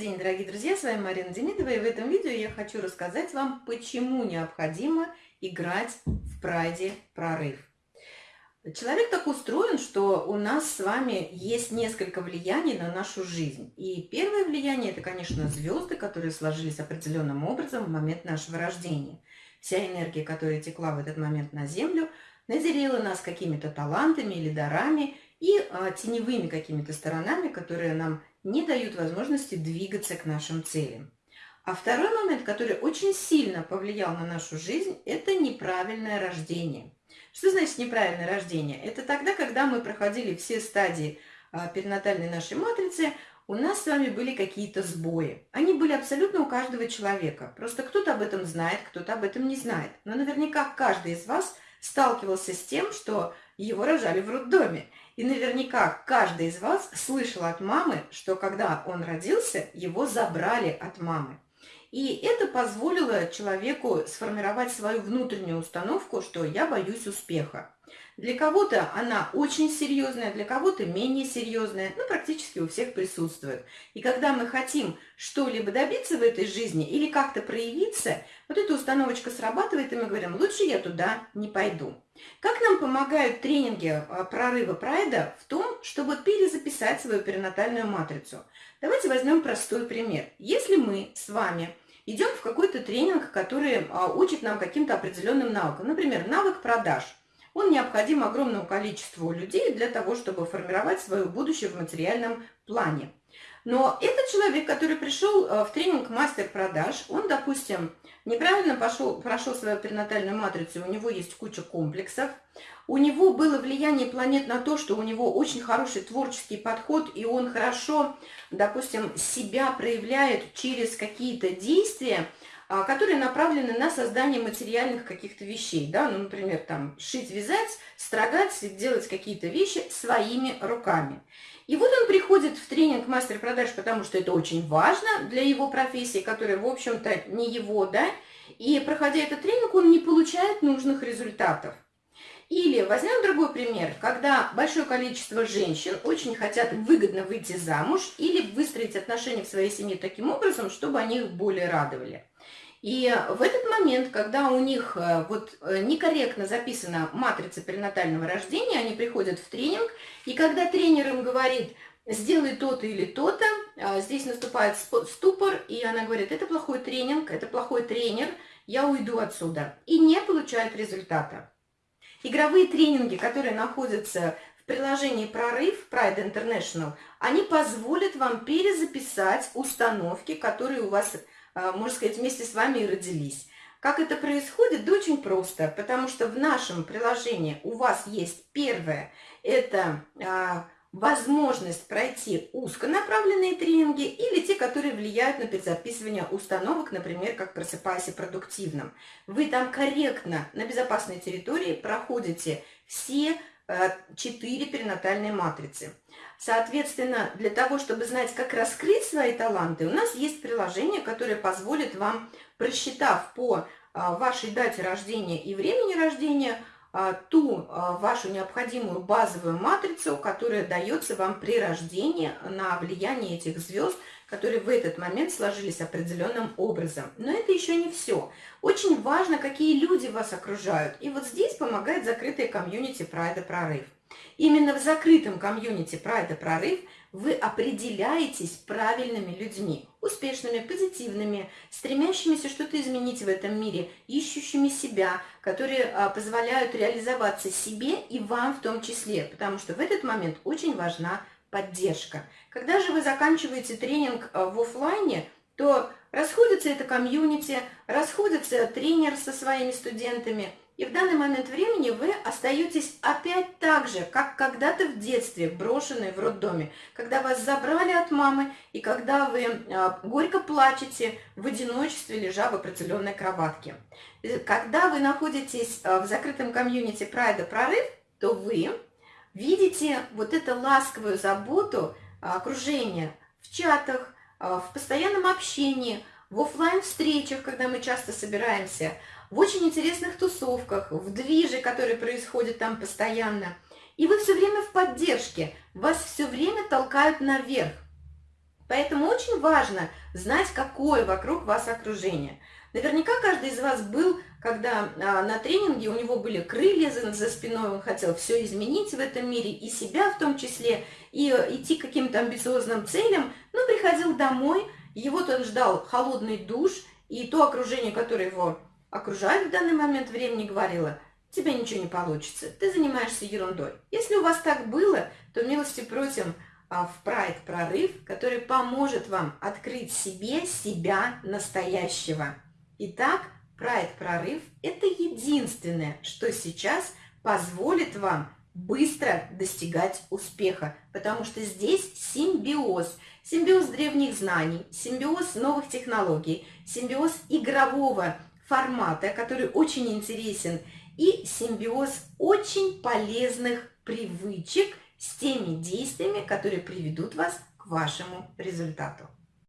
день, дорогие друзья, с вами Марина Демидова, и в этом видео я хочу рассказать вам, почему необходимо играть в прайде прорыв. Человек так устроен, что у нас с вами есть несколько влияний на нашу жизнь. И первое влияние – это, конечно, звезды, которые сложились определенным образом в момент нашего рождения. Вся энергия, которая текла в этот момент на Землю, наделила нас какими-то талантами или дарами и а, теневыми какими-то сторонами, которые нам не дают возможности двигаться к нашим целям. А второй момент, который очень сильно повлиял на нашу жизнь, это неправильное рождение. Что значит неправильное рождение? Это тогда, когда мы проходили все стадии а, перинатальной нашей матрицы, у нас с вами были какие-то сбои. Они были абсолютно у каждого человека. Просто кто-то об этом знает, кто-то об этом не знает. Но наверняка каждый из вас сталкивался с тем, что его рожали в роддоме. И наверняка каждый из вас слышал от мамы, что когда он родился, его забрали от мамы. И это позволило человеку сформировать свою внутреннюю установку, что я боюсь успеха. Для кого-то она очень серьезная, для кого-то менее серьезная, но практически у всех присутствует. И когда мы хотим что-либо добиться в этой жизни или как-то проявиться, вот эта установочка срабатывает, и мы говорим, лучше я туда не пойду. Как нам помогают тренинги а, прорыва прайда в том, чтобы перезаписать свою перинатальную матрицу? Давайте возьмем простой пример. Если мы с вами идем в какой-то тренинг, который а, учит нам каким-то определенным навыкам, например, навык продаж – он необходим огромному количеству людей для того, чтобы формировать свое будущее в материальном плане. Но этот человек, который пришел э, в тренинг мастер продаж, он, допустим, неправильно пошел, прошел свою перинатальную матрицу, у него есть куча комплексов, у него было влияние планет на то, что у него очень хороший творческий подход, и он хорошо, допустим, себя проявляет через какие-то действия, которые направлены на создание материальных каких-то вещей, да, ну, например, там, шить, вязать, строгать, делать какие-то вещи своими руками. И вот он приходит в тренинг мастер продаж, потому что это очень важно для его профессии, которая, в общем-то, не его, да, и проходя этот тренинг, он не получает нужных результатов. Или возьмем другой пример, когда большое количество женщин очень хотят выгодно выйти замуж или выстроить отношения в своей семье таким образом, чтобы они их более радовали. И в этот момент, когда у них э, вот э, некорректно записана матрица перинатального рождения, они приходят в тренинг, и когда тренер им говорит, сделай то-то или то-то, а, здесь наступает ступор, и она говорит, это плохой тренинг, это плохой тренер, я уйду отсюда. И не получает результата. Игровые тренинги, которые находятся в приложении «Прорыв» Pride International, они позволят вам перезаписать установки, которые у вас можно сказать, вместе с вами и родились. Как это происходит? Да очень просто, потому что в нашем приложении у вас есть первое, это а, возможность пройти узконаправленные тренинги или те, которые влияют на перезаписывание установок, например, как «Просыпайся продуктивным». Вы там корректно на безопасной территории проходите все Э, четыре перинатальные матрицы. Соответственно, для того, чтобы знать, как раскрыть свои таланты, у нас есть приложение, которое позволит вам, просчитав по э, вашей дате рождения и времени рождения, э, ту вашу необходимую базовую матрицу, которая дается вам при рождении на влияние этих звезд, которые в этот момент сложились определенным образом. Но это еще не все. Очень важно, какие люди вас окружают. И вот здесь помогает закрытая комьюнити Прайда Прорыв. Именно в закрытом комьюнити Прайда Прорыв вы определяетесь правильными людьми, успешными, позитивными, стремящимися что-то изменить в этом мире, ищущими себя, которые а, позволяют реализоваться себе и вам в том числе, потому что в этот момент очень важна поддержка. Когда же вы заканчиваете тренинг э, в офлайне, то расходится это комьюнити, расходится тренер со своими студентами, и в данный момент времени вы остаетесь опять так же, как когда-то в детстве, брошенные в роддоме, когда вас забрали от мамы, и когда вы э, горько плачете в одиночестве, лежа в определенной кроватке. Когда вы находитесь э, в закрытом комьюнити Прайда Прорыв, то вы видите вот эту ласковую заботу а, окружения в чатах, в постоянном общении, в офлайн встречах когда мы часто собираемся, в очень интересных тусовках, в движе, который происходит там постоянно. И вы все время в поддержке, вас все время толкают наверх. Поэтому очень важно знать, какое вокруг вас окружение. Наверняка каждый из вас был, когда а, на тренинге у него были крылья за, за спиной, он хотел все изменить в этом мире, и себя в том числе, и э, идти к каким-то амбициозным целям, но приходил домой, его-то он ждал холодный душ, и то окружение, которое его окружает в данный момент времени, говорило, тебе ничего не получится, ты занимаешься ерундой. Если у вас так было, то милости просим а, в Pride прорыв, который поможет вам открыть себе себя настоящего. Итак, Pride прорыв – это единственное, что сейчас позволит вам быстро достигать успеха, потому что здесь симбиоз, симбиоз древних знаний, симбиоз новых технологий, симбиоз игрового формата, который очень интересен, и симбиоз очень полезных привычек с теми действиями, которые приведут вас к вашему результату.